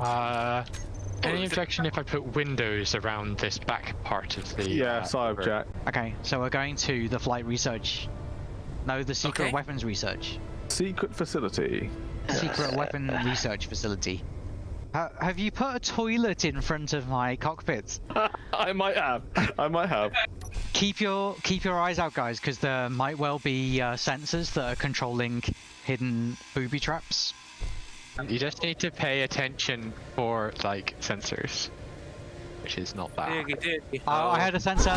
Uh, any objection if I put windows around this back part of the? Yes, uh, I river? object. Okay, so we're going to the flight research. No, the secret Okay. weapons research. Secret facility. Secret weapon research facility. Ha- have you put a toilet in front of my cockpit? I might have. I might have. Keep your keep your eyes out, guys, because there might well be uh, sensors that are controlling hidden booby traps. You just need to pay attention for like sensors, which is not bad. Diggy, diggy. Oh, I had a sensor.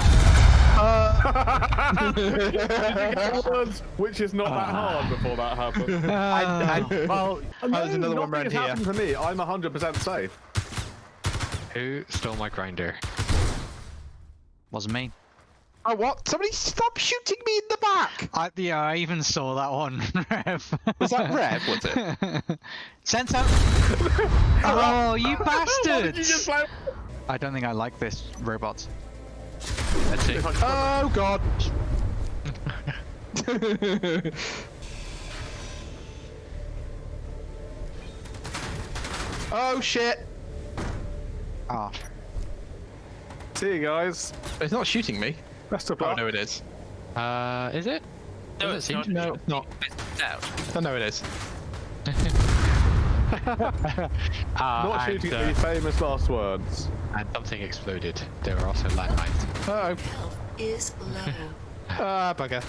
Words, Which is not that hard before that happened. I, I, Oh. well, No, there's another one nothing around here. happened to me. I'm 100% safe. Who stole my grinder? Wasn't me. Oh, what? Somebody stop shooting me in the back! I, yeah, I even saw that one. Rev. Was that Rev, was it? Sensor. oh, you Why did bastards! I don't think I like this robot. Let's see. Oh, God. oh, shit. Ah, See you guys. It's not shooting me. Best of Oh, no, it is. Uh, is it? No, Doesn't it's seem not. to- No, it's not. It's out. Oh, no, it is. Uh, Not and, shooting uh, the famous last words. and something exploded. There were also landmines. Uh Health is low. oh. Ah, bugger.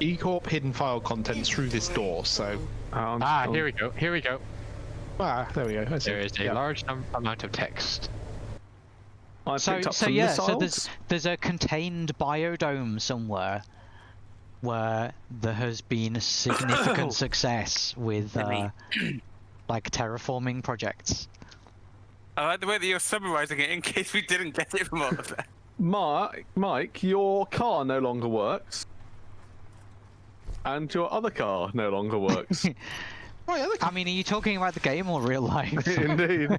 E-Corp hidden file contents through this door, so... Um, Ah, here we go. Here we go. Ah, there we go. I see. There is a Yeah. large num- amount of text. I so picked up so some yeah, missiles. so there's there's a contained biodome somewhere where there has been a significant success with uh, like terraforming projects. I like the way that you're summarizing it in case we didn't get it from all of that. Mike, Mike, your car no longer works. And your other car no longer works. Yeah, look, I mean, are you talking about the game or real life? Indeed.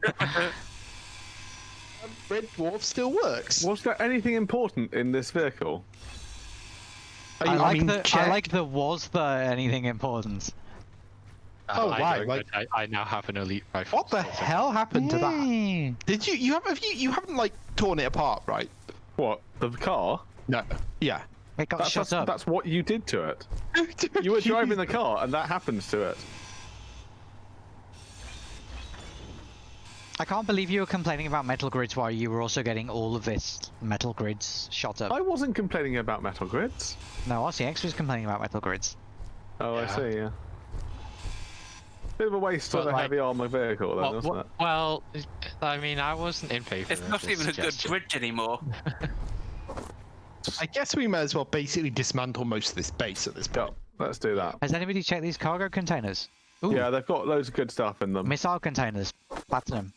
Red Dwarf still works. Was there anything important in this vehicle? Oh, I like mean, the I like the was there anything important? Uh, oh, I right, don't, like- I, I now have an elite rifle. What the so- hell happened to that? Did you you have, have you you haven't like torn it apart, right? What? The car? No. Yeah. It got That's, shut that's, up. that's what you did to it. You were driving the car and that happens to it. I can't believe you were complaining about metal grids while you were also getting all of this metal grids shot up. I wasn't complaining about metal grids. No, RCX was complaining about metal grids. Oh, I see, yeah. Bit of a waste But of a heavy armor vehicle, then, Well, wasn't it? well, I mean, I wasn't in favor It's not this even a good bridge anymore. I guess we may as well basically dismantle most of this base at this Yeah, point. let's do that. Has anybody checked these cargo containers? Ooh, Yeah, they've got loads of good stuff in them. missile containers. Platinum.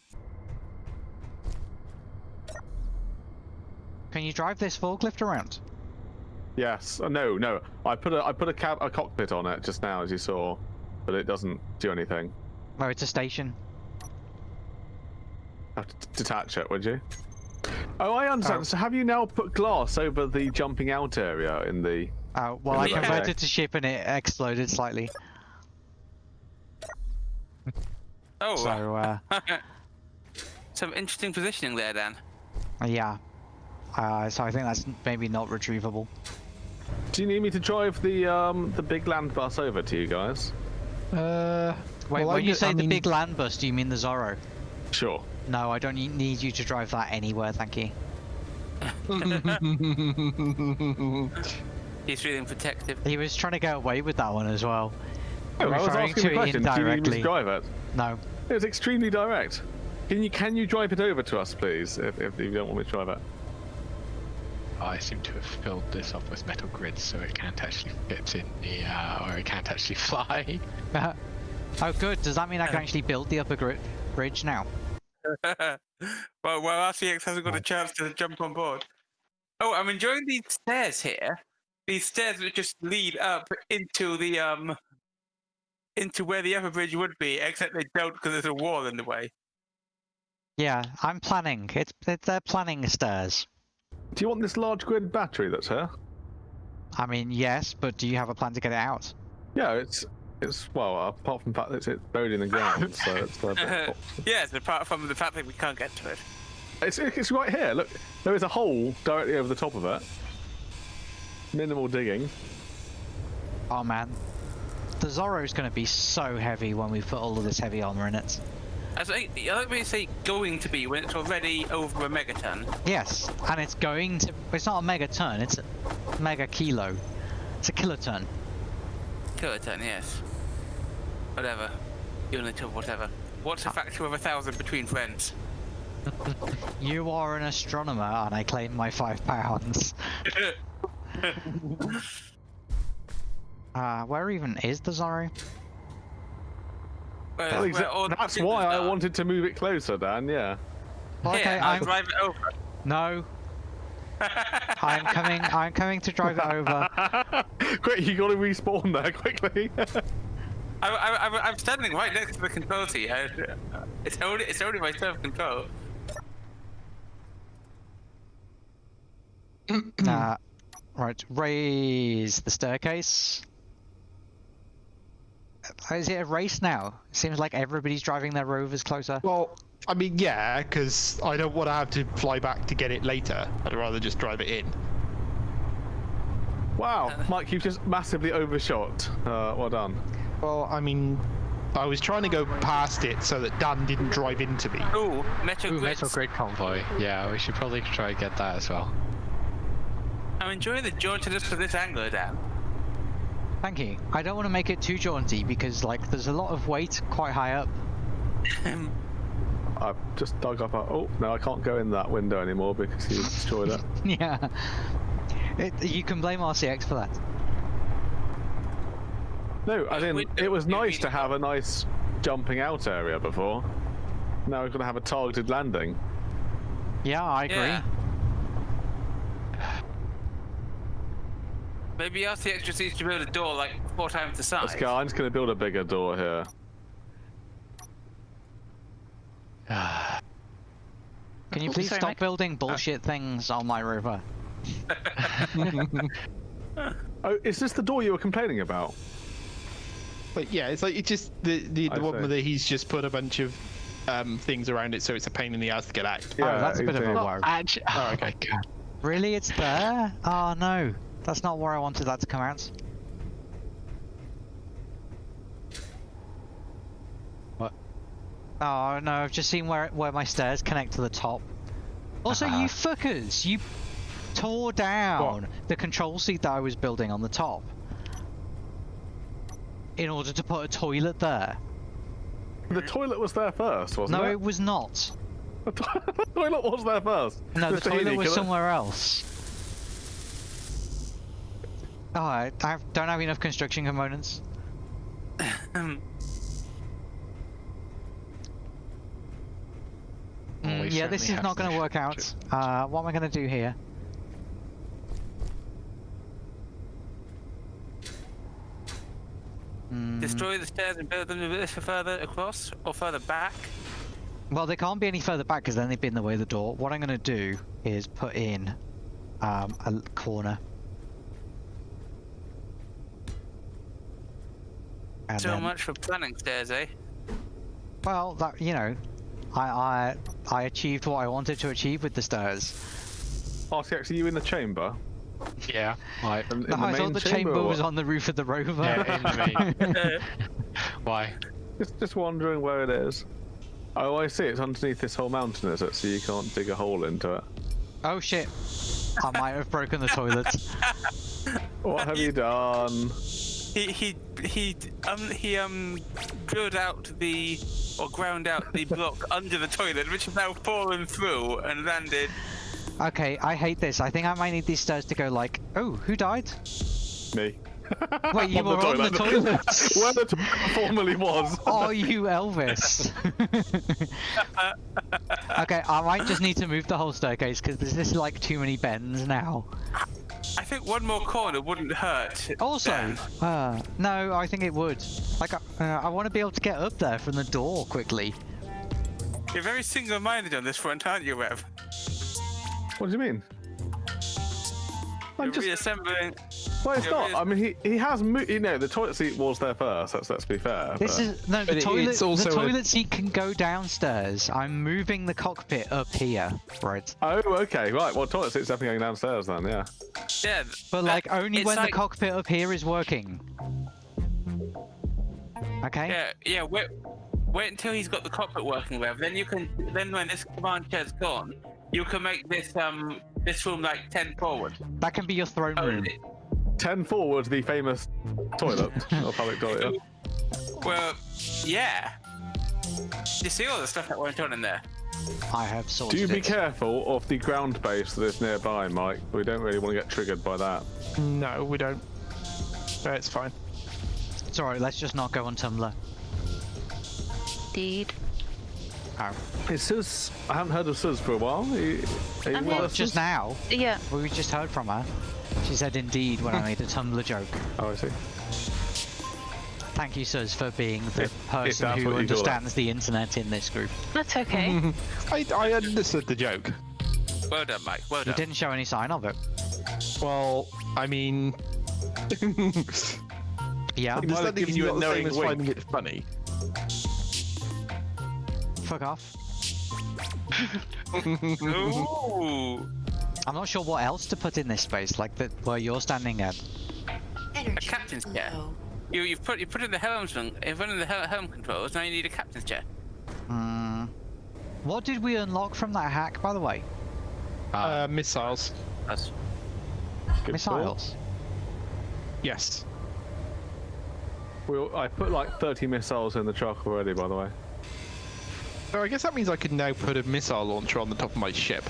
Can you drive this forklift around? Yes. Uh, no, no. I put a I put a cab a cockpit on it just now, as you saw, but it doesn't do anything. Oh, it's a station. Have to d- detach it, would you? Oh, I understand. Oh. So have you now put glass over the jumping out area in the? Oh, well, I Yeah. converted to ship and it exploded slightly. Oh, So, uh, some interesting positioning there, Dan. yeah. Uh, so I think that's maybe not retrievable. Do you need me to drive the um the big land bus over to you guys? Uh, Wait, well, I when you say I the mean- big land bus, do you mean the Zorro? Sure. No, I don't need need you to drive that anywhere, thank you. He's feeling protective. He was trying to get away with that one as well. Oh, I was asking to the it question. Do you need me to drive it? No. It was extremely direct. Can you can you drive it over to us, please, if, if you don't want me to drive it? I seem to have filled this up with metal grids, so it can't actually fit in the, uh, or it can't actually fly. oh, good. Does that mean I can actually build the upper gri- bridge now? well, well, RCX hasn't got a chance to jump on board. Oh, I'm enjoying these stairs here. These stairs that just lead up into the um into where the upper bridge would be, except they don't because there's a wall in the way. Yeah, I'm planning. It's, it's they're planning stairs. Do you want this large grid battery that's here? I mean, yes, but do you have a plan to get it out? Yeah, it's It's well, apart from the fact that it's, it's buried in the ground, so it's a bit yes, apart from the fact that we can't get to it. It's, it's right here. Look, there is a hole directly over the top of it. Minimal digging. Oh man, the Zorro's gonna be so heavy when we put all of this heavy armor in it. I think I like when you say going to be when it's already over a megaton. Yes, and it's going to. It's not a megaton. It's a mega kilo. It's a kiloton. Kiloton, yes. Whatever. Unit of whatever. What's a factor of a thousand between friends? You are an astronomer, and I claim my five pounds. Uh, where even is the Zorro? Where- Well, where exa- that's why I are. wanted to move it closer, Dan. Yeah. Okay, Here, I'll I'm drive it over. no. I'm coming. I'm coming to drive it over. Quick, you got to respawn there quickly. I, I, I'm, I'm standing right next to the control seat. It's only it's only my self control. Uh, right, raise the staircase. Is it a race now? Seems like everybody's driving their rovers closer. Well, I mean, yeah, because I don't want to have to fly back to get it later. I'd rather just drive it in. wow, Mike, you've just massively overshot. Uh, well done. Well, I mean, I was trying to go past it so that Dan didn't drive into me. Ooh, Metal Ooh, Grids. Metal Grid Convoy. Yeah, we should probably try and get that as well. I'm enjoying the jauntiness of this angler, Dan. Thank you. I don't want to make it too jaunty because, like, there's a lot of weight quite high up. I've just dug up a. Oh, no, I can't go in that window anymore because you destroyed it. yeah. It, you can blame RCX for that. No, I didn't. It was nice to have a nice jumping out area before. Now we're going to have a targeted landing. Yeah, I agree. Yeah. Maybe RCX just needs to build a door like four times the size. Let's go. I'm just going to build a bigger door here. Can you What please stop Mike? building bullshit things on my river? Oh, is this the door you were complaining about? But yeah, it's like it's just the the, the one see. where he's just put a bunch of um, things around it, so it's a pain in the ass to get out. oh, that's a bit of a worry. Actually, oh, okay. my god. Really, it's there? Oh no, that's not where I wanted that to come out. What? Oh no, I've just seen where where my stairs connect to the top. Also, Ah. you fuckers, you tore down the control seat that I was building on the top in order to put a toilet there. The toilet was there first, wasn't No, it? No, it was not. The to- the toilet was there first. No, the Mr. toilet was somewhere else. Oh, I, I don't have enough construction components. Well, Mm, yeah, this is not going to work out. construction. Uh, what am I going to do here? Mm, Destroy the stairs and build them a bit further across or further back. well, they can't be any further back because then they'd be in the way of the door. What I'm going to do is put in um, a l- corner. And so then- much for planning stairs, eh? Well, that you know, I I I achieved what I wanted to achieve with the stairs. RCX, are you in the chamber? Yeah, like, In, in No, the I main thought the chamber, chamber was on the roof of the rover. yeah, in the. Why? Just, just wondering where it is. Oh, I see. It's underneath this whole mountain, is it? So you can't dig a hole into it. oh shit! I might have broken the toilet. What have you done? He he he um he um drilled out the or ground out the block under the toilet, which has now fallen through and landed. Okay, I hate this. I think I might need these stairs to go like. Oh, who died? Me. Wait, you On were on the toilet. Where the toilet formerly was. Are you Elvis? okay, I might just need to move the whole staircase because there's just like too many bends now. I think one more corner wouldn't hurt. Also, uh, no, I think it would. Like, uh, I want to be able to get up there from the door quickly. you're very single-minded on this front, aren't you, Rev? What do you mean? I'm You're just. reassembling. Well, it's not. I mean, he, he has moved. You know, the toilet seat was there first. Let's let's be fair. This but- is no the toilet. it's also the a- seat can go downstairs. I'm moving the cockpit up here, right? Oh, okay, right. Well, toilet seat's definitely going downstairs then. Yeah. Yeah, But that- like only when like- the cockpit up here is working. Okay. Yeah, yeah. Wait, wait until he's got the cockpit working with. Then you can. Then when this command chair's gone, you can make this um this room like ten forward. That can be your throne Oh, room. it- Ten forward, the famous toilet or public toilet. yeah. well, yeah. You see all the stuff that went on in there. I have sorted Do you be it. careful of the ground base that is nearby, Mike? We don't really want to get triggered by that. No, we don't. No, it's fine. It's alright. Let's just not go on Tumblr. Indeed. Oh. Is Sus? I haven't heard of Sus for a while. Are you, are you I'm with Just now, Yeah. we just heard from her. She said indeed when I made a Tumblr joke. Oh, I see. Thank you, Suz, for being the If- if person that's who what you call it. understands the internet in this group. That's okay. I, I understood the joke. Well done, Mike. Well You done. didn't show any sign of it. Well, I mean, Yeah, might have understanding given you a not the knowing as wink. finding it funny. fuck off. Ooh, I'm not sure what else to put in this space, like the, where you're standing at. a captain's chair. You you put you put in the helmsman. You've put in the hel- helm controls. Now you need a captain's chair. Hmm. What did we unlock from that hack, by the way? Uh, missiles. That's Good Missiles. Yes. Well, I put like 30 missiles in the truck already, by the way. So I guess that means I can now put a missile launcher on the top of my ship.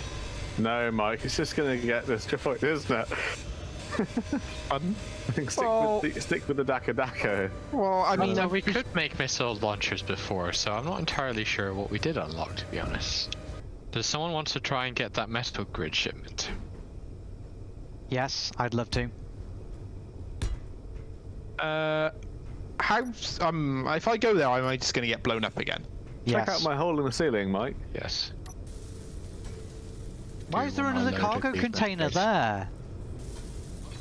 No, Mike, it's just going to get destroyed, isn't it? Pardon? I think stick, Well- with the, stick with the Daka Daka. Well, I I mean, mean, we could make missile launchers before, so I'm not entirely sure what we did unlock, to be honest. Does someone want to try and get that metal grid shipment? Yes, I'd love to. Uh, how? Um, if I go there, am I just going to get blown up again? Check out my hole in the ceiling, Mike. Yes. Why is there another cargo container there?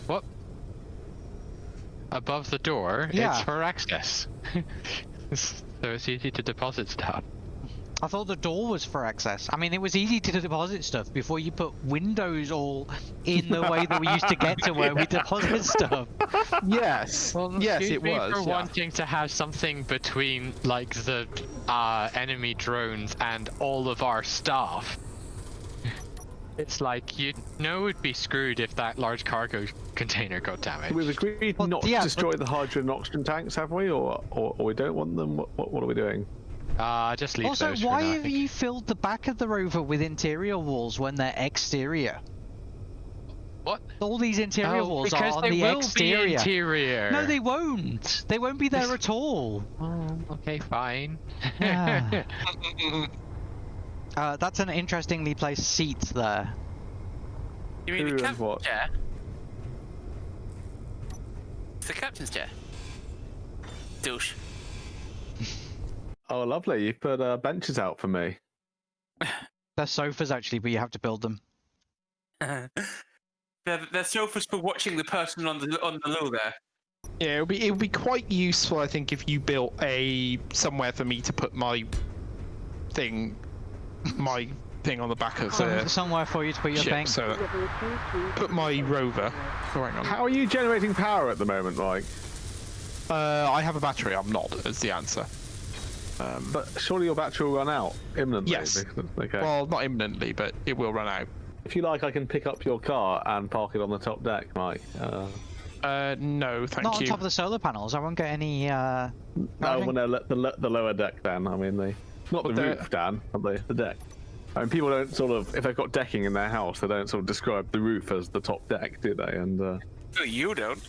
What? Above the door, Yeah. it's for access. so it's easy to deposit stuff. I thought the door was for access. I mean, it was easy to deposit stuff before you put windows all in the way that we used to get to where we deposit stuff. Yes. yes, excuse it me was. for yeah. wanting to have something between like the uh, enemy drones and all of our staff. It's like you know we'd be screwed if that large cargo container got damaged. We've agreed Well, not yeah, to but- destroy the hydrogen and oxygen tanks, have we? Or, or, or we don't want them? What, what, what are we doing? Uh, just leave also, those for why now, have you filled the back of the rover with interior walls when they're exterior? What? All these interior Oh, walls are because on they the will exterior. Be interior. No, they won't. They won't be there at all. Oh, okay, fine. Ah. Uh, that's an interestingly placed seat there. you mean Who the and captain's what? chair? It's the captain's chair. Douche. Oh, lovely. You put uh, benches out for me. They're sofas actually, but you have to build them. they're, they're sofas for watching the person on the on the loo there. Yeah, it would be it would be quite useful, I think, if you built a somewhere for me to put my thing, my thing on the back of Some, the somewhere for you to put your ship. thing. So put my rover. Oh, hang on. How are you generating power at the moment, Mike? Uh, I have a battery. I'm not. Is the answer. Um, But surely your battery will run out imminently. Yes. Okay. well, not imminently, but it will run out. if you like, I can pick up your car and park it on the top deck, Mike. Uh, Uh, no, thank you. Not on you. top of the solar panels. I won't get any. Uh... no, Nothing? well, no, le- the, the lower deck, then. I mean, the not the But the- roof, Dan, but the, the deck. I mean, people don't sort of, if they've got decking in their house, they don't sort of describe the roof as the top deck, do they? And uh, No, you don't.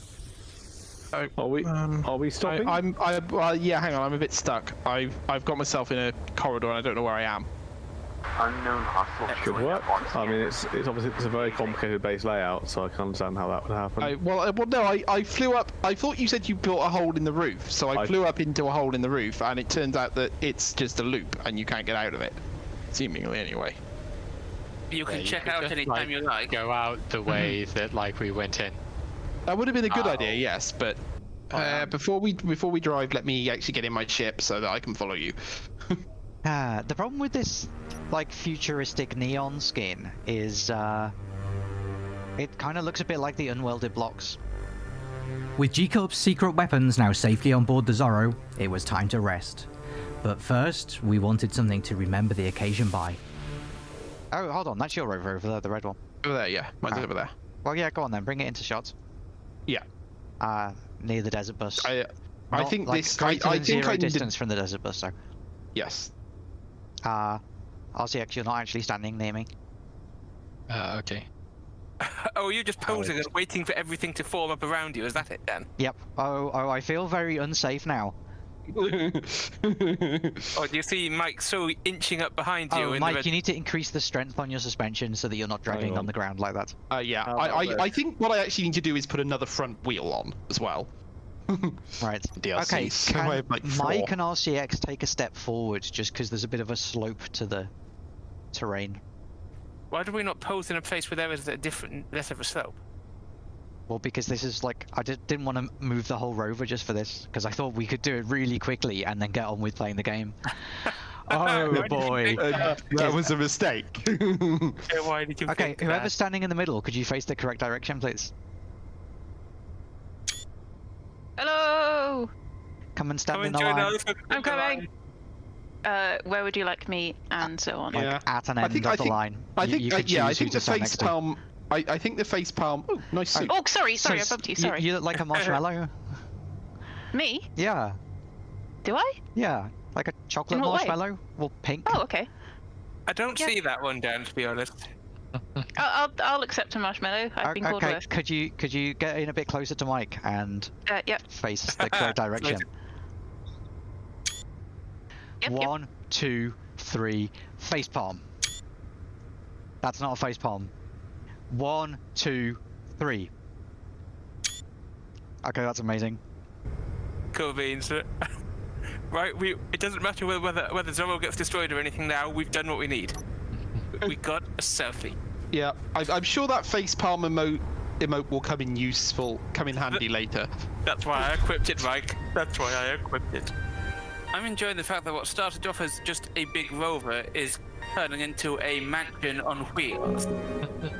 are we Um, are we stopping? I'm. I, well, yeah, hang on. I'm a bit stuck. I've I've got myself in a corridor and I don't know where I am. Unknown hostile Could join work. on I mean, it's it's obviously it's a very complicated base layout, so I can understand how that would happen. I, well, uh, well, no. I, I flew up. I thought you said you built a hole in the roof, so I, I- flew up into a hole in the roof, and it turns out that it's just a loop, and you can't get out of it, seemingly anyway. You can Yeah, check could out just, anytime like, you like. Go out the way that like we went in. That would have been a good idea, Oh. yes, but uh, yeah. before we before we drive, let me actually get in my ship so that I can follow you. Ah, the problem with this, like, futuristic neon skin is, uh, it kind of looks a bit like the unwelded blocks. With G Corp's secret weapons now safely on board the Zorro, it was time to rest. But first, we wanted something to remember the occasion by. Oh, hold on, that's your rover over there, the red one. Over there, yeah, mine's Ah. over there. Well, yeah, go on then, bring it into shots. Yeah, Uh, near the desert bus. I I Not, think like, this. I, I think zero I need to- distance from the desert bus, so. Yes. Uh, RCX, you're not actually standing near me. Uh, okay. Oh, you're just posing and waiting for everything to form up around you. Is that it then? Yep. Oh, oh, I feel very unsafe now. oh, do you see Mike so inching up behind you? Oh, in Mike, the you need to increase the strength on your suspension so that you're not dragging on. on the ground like that. Uh, yeah, How I, I. I think what I actually need to do is put another front wheel on as well. Right. DLC. Okay, So can like. Mike and RCX take a step forward just because there's a bit of a slope to the terrain? Why do we not pose in a place where there is a different, less of a slope? Well, because this is like I did, didn't want to move the whole rover just for this because I thought we could do it really quickly and then get on with playing the game. oh Why did you boy. Uh, that was a mistake. Yeah, Why did you Okay, whoever's that? standing in the middle, could you face the correct direction, please? Hello. Come and stand Come in and the join line, us. I'm coming. Uh, where would you like me, and so on. like Yeah. at an end I think- of I the think- line. I think, you uh, yeah, I think the face palm. I, I think the face palm. Oh, nice suit. Oh, sorry, sorry, I bumped you. you- Sorry. You look like a marshmallow. Me? yeah, Do I? yeah, like a chocolate what way? marshmallow. Well, pink. Oh, okay. I don't Yeah. see that one, Dan. To be honest. I'll, I'll, I'll accept a marshmallow. I've O- been called okay, worse. could you could you get in a bit closer to Mike and Uh, yep. face the correct direction? Yep, yep. One, two, three, face palm. That's not a face palm. One, two, three. Okay, that's amazing. Cool beans. right, we. It doesn't matter whether whether, whether Zorro gets destroyed or anything. Now we've done what we need. we got a selfie. Yeah, I, I'm sure that face palm emote emote will come in useful, come in handy later. That's why I equipped it, Mike. That's why I equipped it. I'm enjoying the fact that what started off as just a big rover is turning into a mansion on wheels.